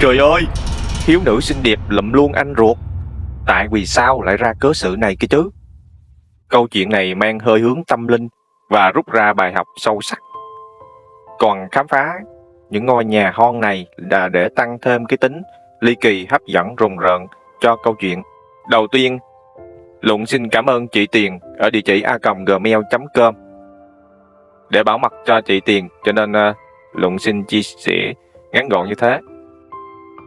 Trời ơi! Thiếu nữ xinh đẹp lụm luôn anh ruột. Tại vì sao lại ra cớ sự này kia chứ? Câu chuyện này mang hơi hướng tâm linh Và rút ra bài học sâu sắc. Còn khám phá những ngôi nhà hon này là để tăng thêm cái tính ly kỳ hấp dẫn rùng rợn cho câu chuyện. Đầu tiên, Lụng xin cảm ơn chị Tiền ở địa chỉ a.gmail.com để bảo mật cho chị Tiền, cho nên ờ, uh, Lụng xin chia sẻ ngắn gọn như thế.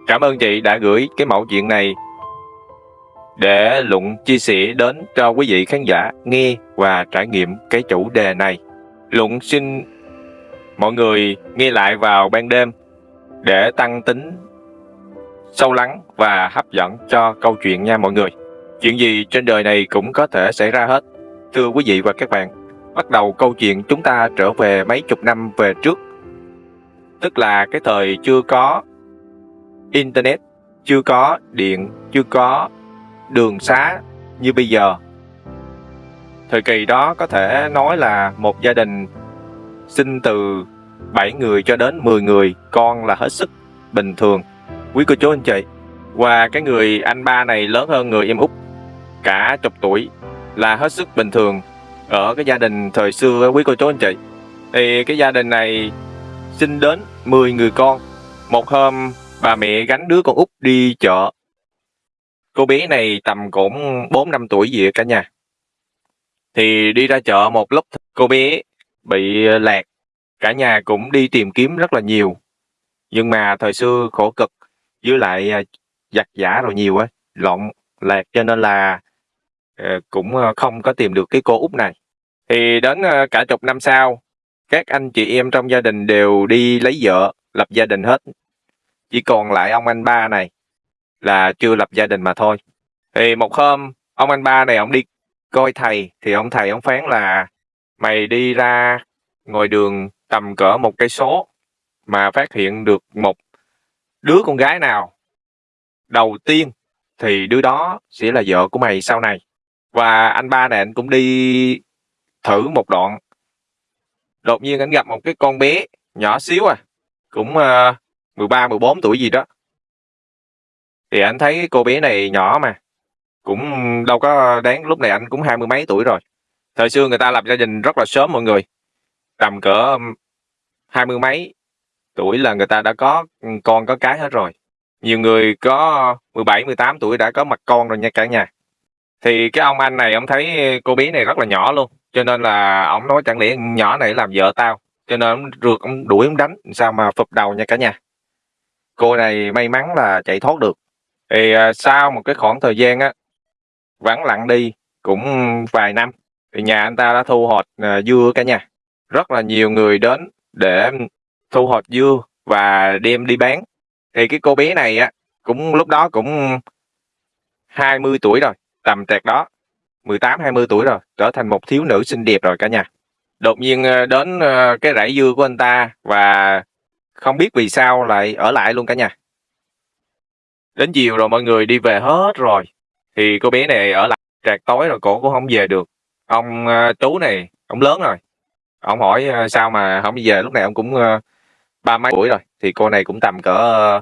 Cảm ơn chị đã gửi cái mẫu chuyện này để Lụng chia sẻ đến cho quý vị khán giả nghe và trải nghiệm cái chủ đề này. Lụng xin mọi người nghe lại vào ban đêm để tăng tính sâu lắng và hấp dẫn cho câu chuyện nha mọi người. Chuyện gì trên đời này cũng có thể xảy ra hết. Thưa quý vị và các bạn, bắt đầu câu chuyện chúng ta trở về mấy chục năm về trước. Tức là cái thời chưa có Internet, chưa có điện, chưa có đường xá như bây giờ. Thời kỳ đó có thể nói là một gia đình sinh từ 7 người cho đến 10 người con là hết sức bình thường. Quý cô chú anh chị, và cái người anh ba này lớn hơn người em út cả chục tuổi là hết sức bình thường ở cái gia đình thời xưa quý cô chú anh chị. Thì cái gia đình này sinh đến 10 người con. Một hôm bà mẹ gánh đứa con út đi chợ. Cô bé này tầm cũng 4 năm tuổi gì cả nhà. Thì đi ra chợ một lúc cô bé bị lạc Cả nhà cũng đi tìm kiếm rất là nhiều. Nhưng mà thời xưa khổ cực với lại à, giặt giả rồi nhiều á, lộn lạc cho nên là ờ, cũng ờ, không có tìm được cái cô út này. Thì đến ờ, cả chục năm sau, các anh chị em trong gia đình đều đi lấy vợ, lập gia đình hết. Chỉ còn lại ông anh ba này là chưa lập gia đình mà thôi. Thì một hôm, ông anh ba này ông đi coi thầy, thì ông thầy ông phán là mày đi ra ngoài đường tầm cỡ một cây số mà phát hiện được một đứa con gái nào đầu tiên thì đứa đó sẽ là vợ của mày sau này. Và anh ba này anh cũng đi thử một đoạn. Đột nhiên anh gặp một cái con bé nhỏ xíu à, cũng uh, 13 14 tuổi gì đó. Thì anh thấy cô bé này nhỏ mà, cũng đâu có đáng lúc này anh cũng hai mươi mấy tuổi rồi. Thời xưa người ta lập gia đình rất là sớm mọi người. Tầm cỡ hai mươi mấy tuổi là người ta đã có con có cái hết rồi. Nhiều người có 17, 18 tuổi đã có mặt con rồi nha cả nhà. Thì cái ông anh này ông thấy cô bé này rất là nhỏ luôn. Cho nên là ông nói chẳng lẽ nhỏ này làm vợ tao. Cho nên ông rượt ông đuổi ông đánh. Sao mà phục đầu nha cả nhà. Cô này may mắn là chạy thoát được. Thì à, sau một cái khoảng thời gian á, vắng lặng đi cũng vài năm. Thì nhà anh ta đã thu hoạch à, dưa cả nhà. Rất là nhiều người đến để thu hoạch dưa và đem đi bán. Thì cái cô bé này á cũng lúc đó cũng 20 tuổi rồi, tầm trạc đó, 18 20 tuổi rồi, trở thành một thiếu nữ xinh đẹp rồi cả nhà. Đột nhiên à, đến à, cái rẫy dưa của anh ta và không biết vì sao lại ở lại luôn cả nhà. Đến chiều rồi mọi người đi về hết rồi. Thì cô bé này ở lại trạc tối rồi cổ cũng không về được. Ông ờ, uh, chú này, ông lớn rồi, ông hỏi uh, sao mà không đi về lúc này ông cũng ờ, ba mấy tuổi rồi thì cô này cũng tầm cỡ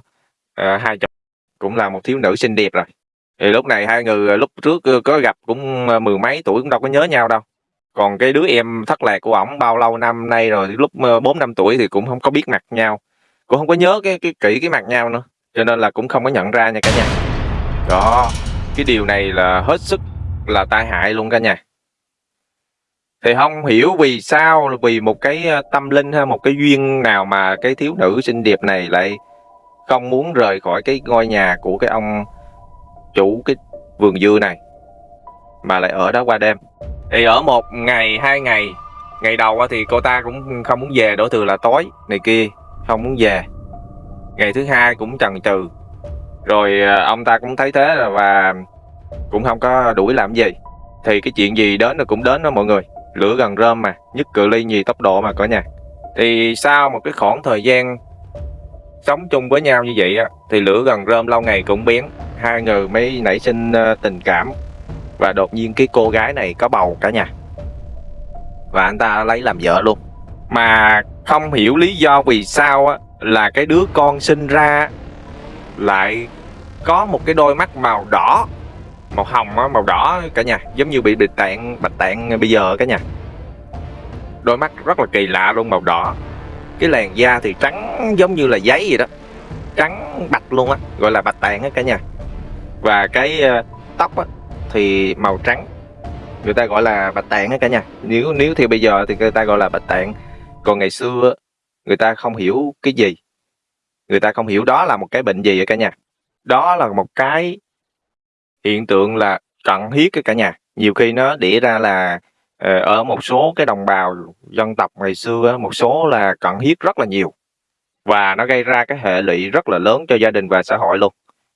uh, hai chục cũng là một thiếu nữ xinh đẹp rồi thì lúc này hai người lúc trước có gặp cũng mười mấy tuổi cũng đâu có nhớ nhau đâu còn cái đứa em thất lạc của ổng bao lâu năm nay rồi lúc bốn năm tuổi thì cũng không có biết mặt nhau cũng không có nhớ cái cái kỹ cái mặt nhau nữa, cho nên là cũng không có nhận ra nha cả nhà. Đó, cái điều này là hết sức là tai hại luôn cả nhà. Thì không hiểu vì sao, vì một cái ờ, tâm linh hay một cái duyên nào mà cái thiếu nữ xinh đẹp này lại không muốn rời khỏi cái ngôi nhà của cái ông chủ cái vườn dưa này, mà lại ở đó qua đêm. Thì ở một ngày, hai ngày ngày đầu thì cô ta cũng không muốn về, đổ thừa là tối này kia không muốn về. Ngày thứ hai cũng chần chừ. Rồi ờ, ông ta cũng thấy thế và cũng không có đuổi làm gì. Thì cái chuyện gì đến là cũng đến đó mọi người. Lửa gần rơm mà, nhất cự ly nhì tốc độ mà cả nhà. Thì sau một cái khoảng thời gian sống chung với nhau như vậy á, thì lửa gần rơm lâu ngày cũng biến. Hai người mới nảy sinh ờ, tình cảm. Và đột nhiên cái cô gái này có bầu cả nhà. Và anh ta lấy làm vợ luôn. Mà không hiểu lý do vì sao á là cái đứa con sinh ra lại có một cái đôi mắt màu đỏ màu hồng á, màu đỏ cả nhà giống như bị bạch tạng bạch tạng bây giờ cả nhà. Đôi mắt rất là kỳ lạ luôn màu đỏ. Cái làn da thì trắng giống như là giấy vậy đó trắng bạch luôn á gọi là bạch tạng á cả nhà. Và cái ờ, tóc á, thì màu trắng người ta gọi là bạch tạng á cả nhà. Nếu nếu thì bây giờ thì người ta gọi là bạch tạng còn ngày xưa người ta không hiểu cái gì. Người ta không hiểu đó là một cái bệnh gì vậy cả nhà? Đó là một cái hiện tượng là cận huyết cái cả nhà. Nhiều khi nó đĩa ra là ờ, ở một số cái đồng bào dân tộc ngày xưa một số là cận huyết rất là nhiều. Và nó gây ra cái hệ lụy rất là lớn cho gia đình và xã hội luôn.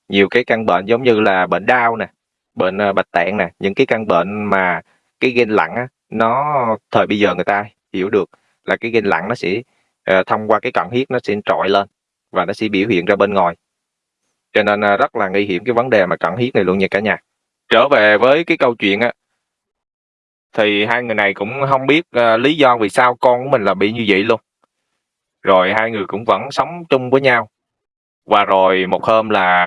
Nhiều cái căn bệnh giống như là bệnh đau nè bệnh ờ, bạch tạng nè những cái căn bệnh mà cái gen lặng á, nó thời bây giờ người ta hiểu được là cái gen lặng nó sẽ uh, thông qua cái cận huyết nó sẽ trội lên và nó sẽ biểu hiện ra bên ngoài. Cho nên uh, rất là nguy hiểm cái vấn đề mà cận huyết này luôn nha cả nhà. Trở về với cái câu chuyện á thì hai người này cũng không biết uh, lý do vì sao con của mình là bị như vậy luôn. Rồi hai người cũng vẫn sống chung với nhau. Và rồi một hôm là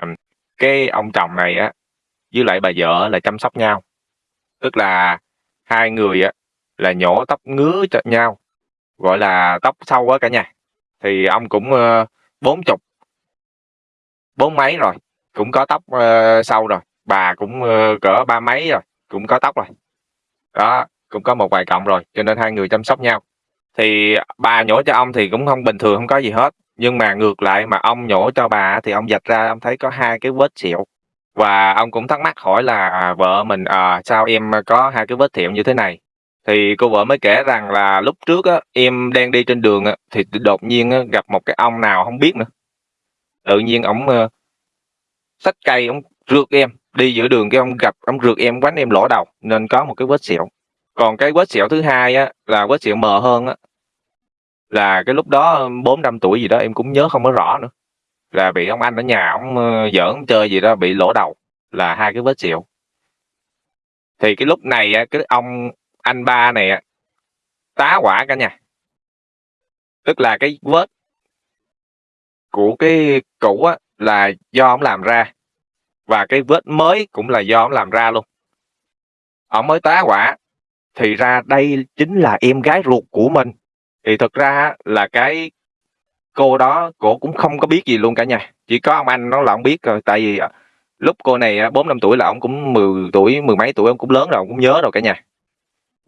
cái ông chồng này á với lại bà vợ là chăm sóc nhau. Tức là hai người á là nhổ tóc ngứa cho nhau gọi là tóc sâu á cả nhà. Thì ông cũng ờ, bốn chục bốn mấy rồi cũng có tóc uh, sâu rồi. Bà cũng uh, cỡ ba mấy rồi cũng có tóc rồi. Đó cũng có một vài cộng rồi cho nên hai người chăm sóc nhau. Thì bà nhổ cho ông thì cũng không bình thường không có gì hết. Nhưng mà ngược lại mà ông nhổ cho bà thì ông dạch ra ông thấy có hai cái vết sẹo. Và ông cũng thắc mắc hỏi là à, vợ mình à, sao em có hai cái vết sẹo như thế này? Thì cô vợ mới kể rằng là lúc trước á, em đang đi trên đường á, thì đột nhiên á, gặp một cái ông nào không biết nữa. Tự nhiên ổng uh, xách cây ổng rượt em đi giữa đường cái ông gặp ông rượt em quánh em lỗ đầu nên có một cái vết sẹo. Còn cái vết sẹo thứ hai á là vết sẹo mờ hơn á là cái lúc đó ờ, bốn năm tuổi gì đó em cũng nhớ không có rõ nữa. Là bị ông anh ở nhà ông uh, ờ, giỡn chơi gì đó bị lỗ đầu là hai cái vết sẹo. Thì cái lúc này á cái ông anh ba này tá quả cả nhà. Tức là cái vết của cái cũ á là do ông làm ra và cái vết mới cũng là do ông làm ra luôn. Ông mới tá quả thì ra đây chính là em gái ruột của mình. Thì thực ra là cái cô đó cổ cũng không có biết gì luôn cả nhà. Chỉ có ông anh nó là ông biết rồi, tại vì lúc cô này bốn năm tuổi là ông cũng 10 tuổi, mười mấy tuổi, ông cũng lớn rồi, ông cũng nhớ rồi cả nhà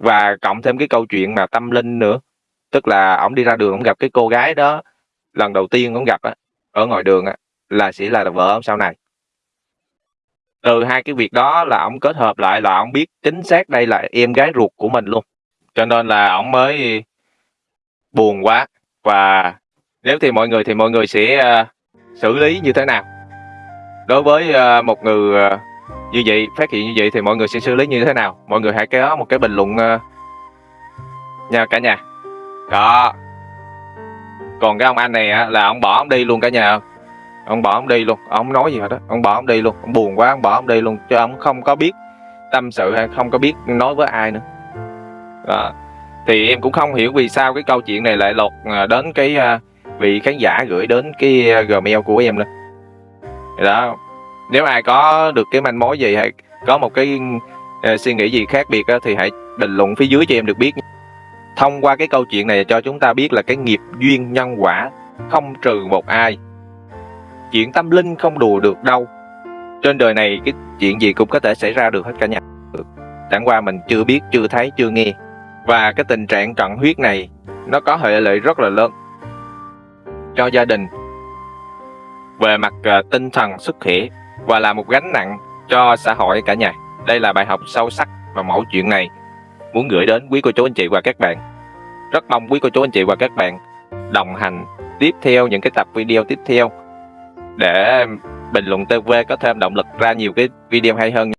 và cộng thêm cái câu chuyện mà tâm linh nữa. Tức là ổng đi ra đường ổng gặp cái cô gái đó lần đầu tiên ổng gặp á ở ngoài đường á là sẽ là vợ ổng sau này. Từ hai cái việc đó là ổng kết hợp lại là ổng biết chính xác đây là em gái ruột của mình luôn. Cho nên là ổng mới buồn quá. Và nếu thì mọi người thì mọi người sẽ uh, xử lý như thế nào? Đối với uh, một người uh, như vậy phát hiện như vậy thì mọi người sẽ xử lý như thế nào? Mọi người hãy có một cái bình luận uh, nha cả nhà. Đó còn cái ông anh này á, là ông bỏ ông đi luôn cả nhà. Ông bỏ ông đi luôn. Ông nói gì hết đó? Ông bỏ ông đi luôn. Ông buồn quá ông bỏ ông đi luôn. Chứ ông không có biết tâm sự hay không có biết nói với ai nữa. Đó. thì em cũng không hiểu vì sao cái câu chuyện này lại lột à, đến cái à, vị khán giả gửi đến cái gmail của em nữa. Đó nếu ai có được cái manh mối gì hay có một cái uh, suy nghĩ gì khác biệt uh, thì hãy bình luận phía dưới cho em được biết thông qua cái câu chuyện này cho chúng ta biết là cái nghiệp duyên nhân quả không trừ một ai. Chuyện tâm linh không đùa được đâu. Trên đời này cái chuyện gì cũng có thể xảy ra được hết cả nhà. Chẳng qua mình chưa biết chưa thấy chưa nghe. Và cái tình trạng cận huyết này nó có hệ lụy rất là lớn cho gia đình. Về mặt uh, tinh thần sức khỏe và là một gánh nặng cho xã hội cả nhà. Đây là bài học sâu sắc và mẫu chuyện này muốn gửi đến quý cô chú anh chị và các bạn. Rất mong quý cô chú anh chị và các bạn đồng hành tiếp theo những cái tập video tiếp theo để bình luận TV có thêm động lực ra nhiều cái video hay hơn.